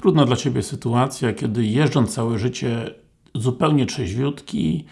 Trudna dla Ciebie sytuacja, kiedy jeżdżąc całe życie zupełnie trzeźwiutki,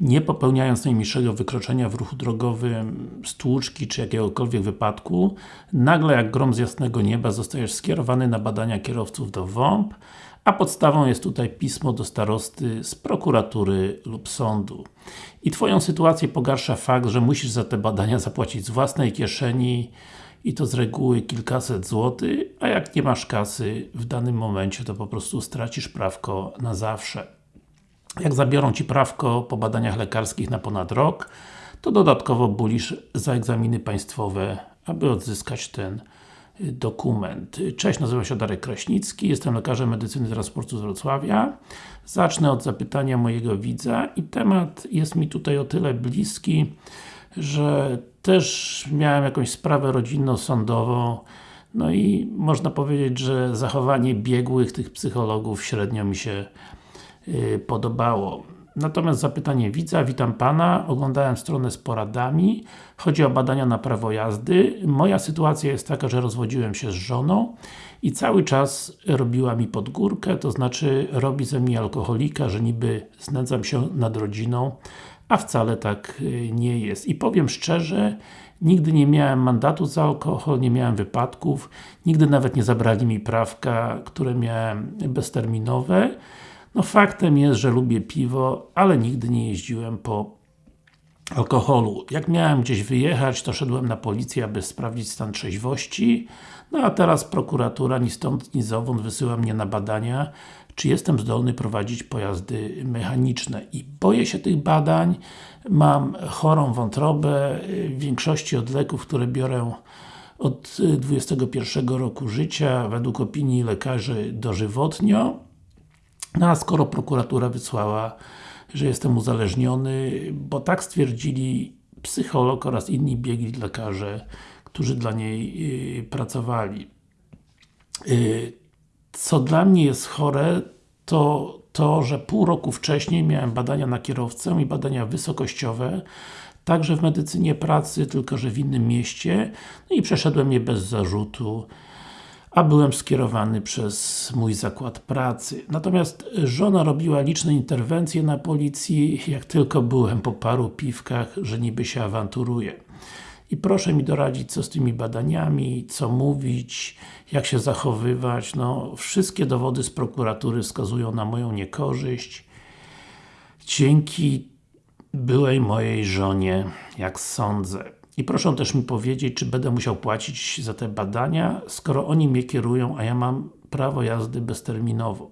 nie popełniając najmniejszego wykroczenia w ruchu drogowym, stłuczki czy jakiegokolwiek wypadku, nagle jak grom z jasnego nieba zostajesz skierowany na badania kierowców do WOMP, a podstawą jest tutaj pismo do starosty z prokuratury lub sądu. I Twoją sytuację pogarsza fakt, że musisz za te badania zapłacić z własnej kieszeni i to z reguły kilkaset złotych, a jak nie masz kasy w danym momencie, to po prostu stracisz prawko na zawsze. Jak zabiorą Ci prawko po badaniach lekarskich na ponad rok, to dodatkowo bulisz za egzaminy państwowe, aby odzyskać ten y, dokument. Cześć, nazywam się Darek Kraśnicki, jestem lekarzem medycyny transportu z Wrocławia. Zacznę od zapytania mojego widza i temat jest mi tutaj o tyle bliski, że też miałem jakąś sprawę rodzinno-sądową no i można powiedzieć, że zachowanie biegłych tych psychologów średnio mi się yy, podobało. Natomiast zapytanie widza, witam Pana, oglądałem stronę z poradami, chodzi o badania na prawo jazdy. Moja sytuacja jest taka, że rozwodziłem się z żoną i cały czas robiła mi podgórkę, to znaczy robi ze mnie alkoholika, że niby znęcam się nad rodziną, a wcale tak y, nie jest. I powiem szczerze, nigdy nie miałem mandatu za alkohol, nie miałem wypadków, nigdy nawet nie zabrali mi prawka, które miałem bezterminowe. No faktem jest, że lubię piwo, ale nigdy nie jeździłem po alkoholu. Jak miałem gdzieś wyjechać, to szedłem na policję, aby sprawdzić stan trzeźwości, no a teraz prokuratura ni stąd, ni zowąd wysyła mnie na badania, czy jestem zdolny prowadzić pojazdy mechaniczne. I boję się tych badań, mam chorą wątrobę, w większości od leków, które biorę od 21 roku życia, według opinii lekarzy dożywotnio. No a skoro prokuratura wysłała, że jestem uzależniony, bo tak stwierdzili psycholog oraz inni biegli lekarze, którzy dla niej yy, pracowali. Yy, co dla mnie jest chore, to to, że pół roku wcześniej miałem badania na kierowcę i badania wysokościowe, także w medycynie pracy, tylko że w innym mieście, no i przeszedłem je bez zarzutu, a byłem skierowany przez mój zakład pracy. Natomiast żona robiła liczne interwencje na policji, jak tylko byłem po paru piwkach, że niby się awanturuje i proszę mi doradzić, co z tymi badaniami, co mówić, jak się zachowywać. No, wszystkie dowody z prokuratury wskazują na moją niekorzyść. Dzięki byłej mojej żonie, jak sądzę. I proszę też mi powiedzieć, czy będę musiał płacić za te badania, skoro oni mnie kierują, a ja mam prawo jazdy bezterminowo.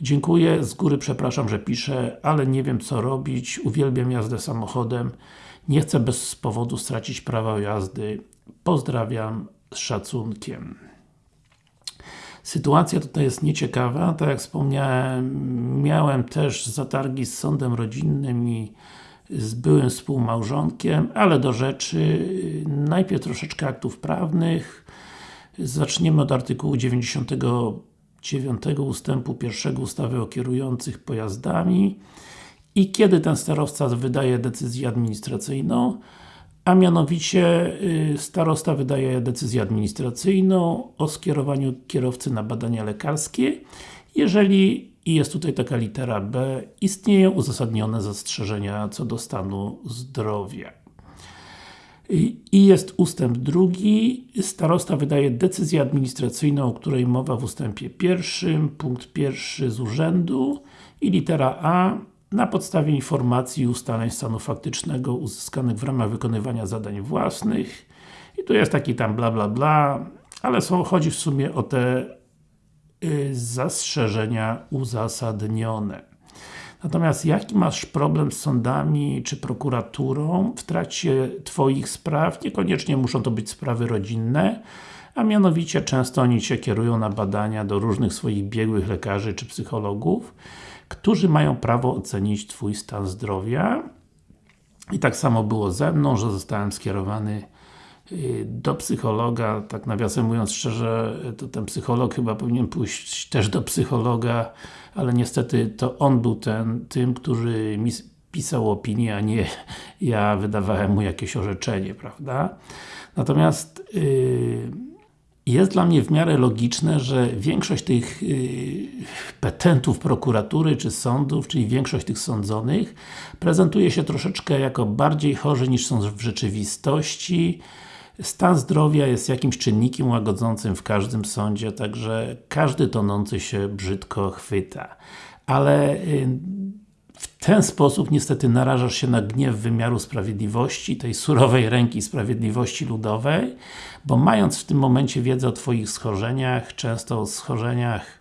Dziękuję, z góry przepraszam, że piszę, ale nie wiem co robić, uwielbiam jazdę samochodem, nie chcę bez powodu stracić prawa jazdy. Pozdrawiam z szacunkiem. Sytuacja tutaj jest nieciekawa, tak jak wspomniałem, miałem też zatargi z sądem rodzinnym i z byłym współmałżonkiem, ale do rzeczy, najpierw troszeczkę aktów prawnych, zaczniemy od artykułu 99 ustępu 1 ustawy o kierujących pojazdami i kiedy ten starowca wydaje decyzję administracyjną, a mianowicie y, starosta wydaje decyzję administracyjną o skierowaniu kierowcy na badania lekarskie, jeżeli, i jest tutaj taka litera B, istnieją uzasadnione zastrzeżenia co do stanu zdrowia. I jest ustęp drugi, starosta wydaje decyzję administracyjną, o której mowa w ustępie pierwszym, punkt pierwszy z urzędu. I litera A. Na podstawie informacji i ustaleń stanu faktycznego uzyskanych w ramach wykonywania zadań własnych. I tu jest taki tam bla bla bla, ale są, chodzi w sumie o te zastrzeżenia uzasadnione. Natomiast jaki masz problem z sądami czy prokuraturą w trakcie Twoich spraw? Niekoniecznie muszą to być sprawy rodzinne, a mianowicie często oni się kierują na badania do różnych swoich biegłych lekarzy czy psychologów którzy mają prawo ocenić Twój stan zdrowia. I tak samo było ze mną, że zostałem skierowany y, do psychologa, tak nawiasem mówiąc szczerze, to ten psycholog chyba powinien pójść też do psychologa, ale niestety to on był ten, tym, który mi pisał opinię, a nie ja wydawałem mu jakieś orzeczenie, prawda? Natomiast yy, jest dla mnie w miarę logiczne, że większość tych yy, petentów prokuratury czy sądów, czyli większość tych sądzonych prezentuje się troszeczkę jako bardziej chorzy niż są w rzeczywistości Stan zdrowia jest jakimś czynnikiem łagodzącym w każdym sądzie, także każdy tonący się brzydko chwyta. Ale yy, w ten sposób niestety narażasz się na gniew wymiaru sprawiedliwości, tej surowej ręki sprawiedliwości ludowej, bo mając w tym momencie wiedzę o Twoich schorzeniach, często o schorzeniach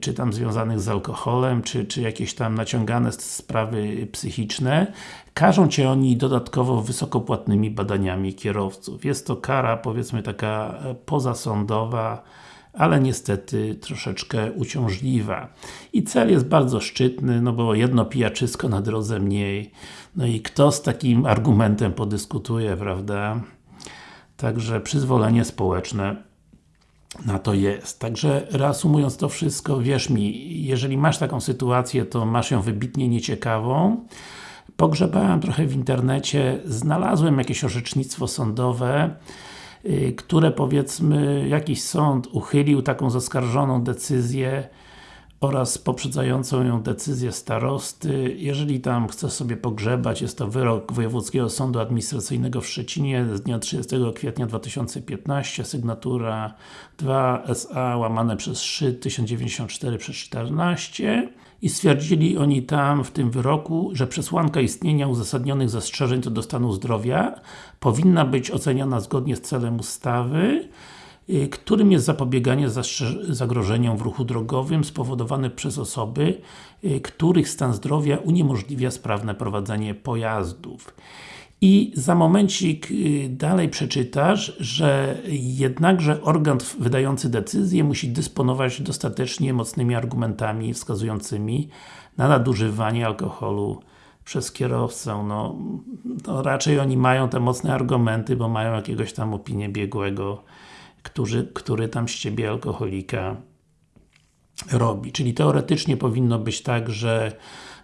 czy tam związanych z alkoholem, czy, czy jakieś tam naciągane sprawy psychiczne, każą Cię oni dodatkowo wysokopłatnymi badaniami kierowców. Jest to kara, powiedzmy taka pozasądowa, ale niestety troszeczkę uciążliwa. I cel jest bardzo szczytny, no bo jedno pijaczysko na drodze mniej. No i kto z takim argumentem podyskutuje, prawda? Także przyzwolenie społeczne na to jest. Także reasumując to wszystko, wierz mi, jeżeli masz taką sytuację, to masz ją wybitnie nieciekawą. Pogrzebałem trochę w internecie, znalazłem jakieś orzecznictwo sądowe, Y, które powiedzmy jakiś sąd uchylił taką zaskarżoną decyzję oraz poprzedzającą ją decyzję starosty. Jeżeli tam chce sobie pogrzebać, jest to wyrok Wojewódzkiego Sądu Administracyjnego w Szczecinie z dnia 30 kwietnia 2015, sygnatura 2 SA łamane przez 3 1094 przez 14 i stwierdzili oni tam w tym wyroku, że przesłanka istnienia uzasadnionych zastrzeżeń co do stanu zdrowia powinna być oceniana zgodnie z celem ustawy, którym jest zapobieganie zagrożeniom w ruchu drogowym spowodowane przez osoby, y, których stan zdrowia uniemożliwia sprawne prowadzenie pojazdów. I za momencik y, dalej przeczytasz, że jednakże organ wydający decyzję musi dysponować dostatecznie mocnymi argumentami wskazującymi na nadużywanie alkoholu przez kierowcę. No raczej oni mają te mocne argumenty, bo mają jakiegoś tam opinię biegłego, który, który tam z Ciebie alkoholika robi. Czyli teoretycznie powinno być tak, że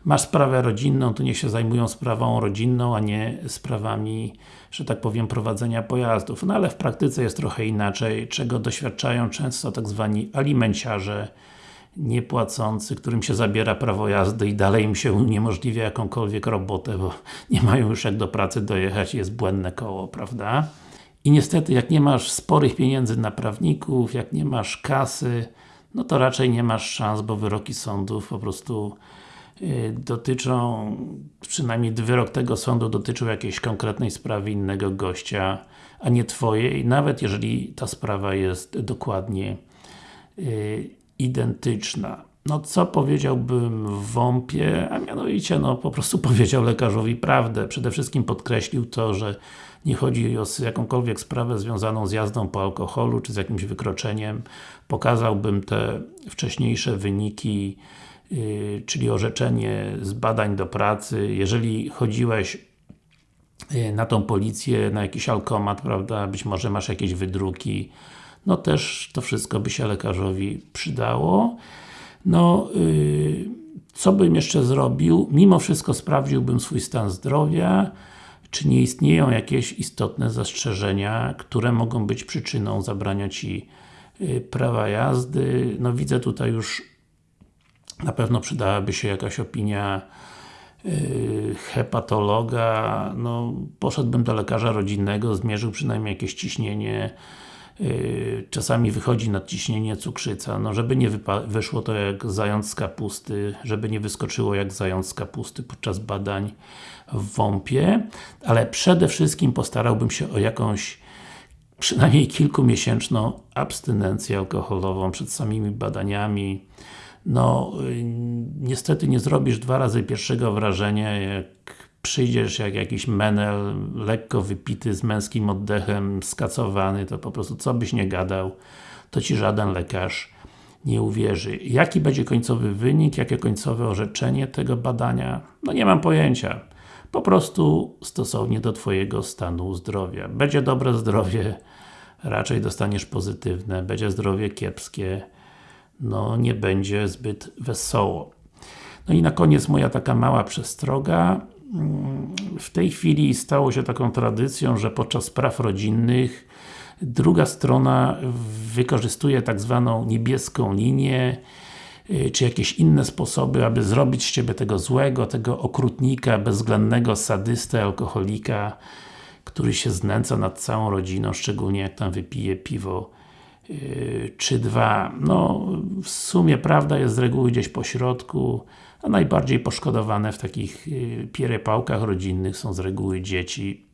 masz sprawę rodzinną, to niech się zajmują sprawą rodzinną, a nie sprawami, że tak powiem, prowadzenia pojazdów. No ale w praktyce jest trochę inaczej, czego doświadczają często tak zwani alimenciarze niepłacący, którym się zabiera prawo jazdy i dalej im się uniemożliwia jakąkolwiek robotę, bo nie mają już jak do pracy dojechać jest błędne koło, prawda? I niestety, jak nie masz sporych pieniędzy na prawników, jak nie masz kasy, no to raczej nie masz szans, bo wyroki sądów po prostu Y, dotyczą, przynajmniej wyrok tego sądu dotyczył jakiejś konkretnej sprawy innego gościa, a nie Twojej, nawet jeżeli ta sprawa jest dokładnie y, identyczna. No co powiedziałbym w WOMP-ie, a mianowicie no po prostu powiedział lekarzowi prawdę. Przede wszystkim podkreślił to, że nie chodzi o jakąkolwiek sprawę związaną z jazdą po alkoholu, czy z jakimś wykroczeniem. Pokazałbym te wcześniejsze wyniki Y, czyli orzeczenie z badań do pracy, jeżeli chodziłeś y, na tą policję, na jakiś alkomat, prawda, być może masz jakieś wydruki, no też to wszystko by się lekarzowi przydało. No, yy, co bym jeszcze zrobił? Mimo wszystko sprawdziłbym swój stan zdrowia, czy nie istnieją jakieś istotne zastrzeżenia, które mogą być przyczyną zabrania Ci yy, prawa jazdy. No widzę tutaj już na pewno przydałaby się jakaś opinia yy, hepatologa, no poszedłbym do lekarza rodzinnego, zmierzył przynajmniej jakieś ciśnienie, czasami wychodzi nadciśnienie cukrzyca, no żeby nie wyszło to jak zając z kapusty, żeby nie wyskoczyło jak zając z kapusty podczas badań w WOMP-ie, ale przede wszystkim postarałbym się o jakąś przynajmniej kilkumiesięczną abstynencję alkoholową przed samymi badaniami, no y, niestety nie zrobisz dwa razy pierwszego wrażenia, jak przyjdziesz jak jakiś menel, lekko wypity, z męskim oddechem, skacowany, to po prostu co byś nie gadał, to Ci żaden lekarz nie uwierzy. Jaki będzie końcowy wynik, jakie końcowe orzeczenie tego badania? No nie mam pojęcia. Po prostu stosownie do Twojego stanu zdrowia. Będzie dobre zdrowie, raczej dostaniesz pozytywne, będzie zdrowie kiepskie, no nie będzie zbyt wesoło. No i na koniec moja taka mała przestroga. W tej chwili stało się taką tradycją, że podczas spraw rodzinnych Druga strona wykorzystuje tak zwaną niebieską linię y, czy jakieś inne sposoby, aby zrobić z Ciebie tego złego, tego okrutnika, bezwzględnego sadystę, alkoholika, który się znęca nad całą rodziną, szczególnie jak tam wypije piwo yy, czy dwa. No, w sumie prawda jest z reguły gdzieś po środku, a najbardziej poszkodowane w takich yy, pierepałkach rodzinnych są z reguły dzieci.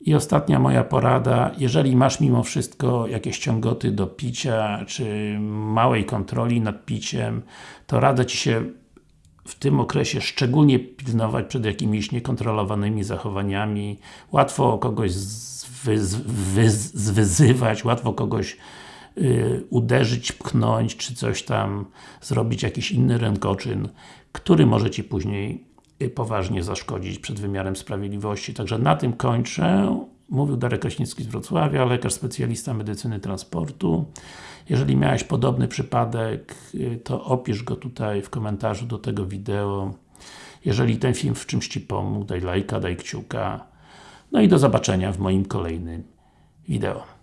I ostatnia moja porada, jeżeli masz mimo wszystko jakieś ciągoty do picia, czy małej kontroli nad piciem, to radzę Ci się w tym okresie szczególnie pilnować przed jakimiś niekontrolowanymi zachowaniami. Łatwo kogoś zwy, zwy, zwyzywać, łatwo kogoś y, uderzyć, pchnąć, czy coś tam, zrobić jakiś inny rękoczyn, który może Ci później y, poważnie zaszkodzić przed wymiarem sprawiedliwości. Także na tym kończę. Mówił Darek Kraśnicki z Wrocławia, lekarz specjalista medycyny transportu. Jeżeli miałeś podobny przypadek, y, to opisz go tutaj w komentarzu do tego wideo. Jeżeli ten film w czymś Ci pomógł, daj lajka, daj kciuka. No i do zobaczenia w moim kolejnym wideo.